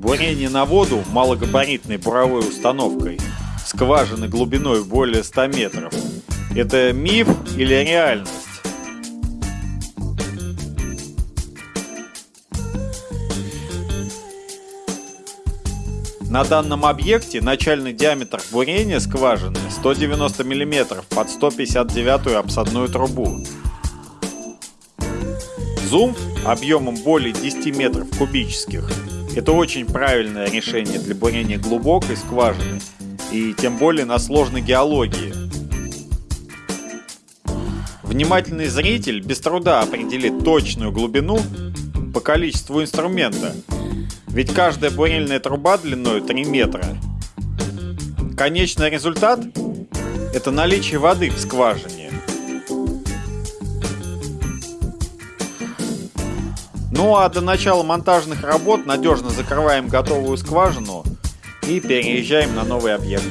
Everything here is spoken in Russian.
Бурение на воду малогабаритной буровой установкой скважины глубиной более 100 метров – это миф или реальность? На данном объекте начальный диаметр бурения скважины 190 мм под 159 обсадную трубу. Зум объемом более 10 метров кубических – это очень правильное решение для бурения глубокой скважины и тем более на сложной геологии. Внимательный зритель без труда определит точную глубину по количеству инструмента – ведь каждая бурильная труба длиной 3 метра. Конечный результат – это наличие воды в скважине. Ну а до начала монтажных работ надежно закрываем готовую скважину и переезжаем на новый объект.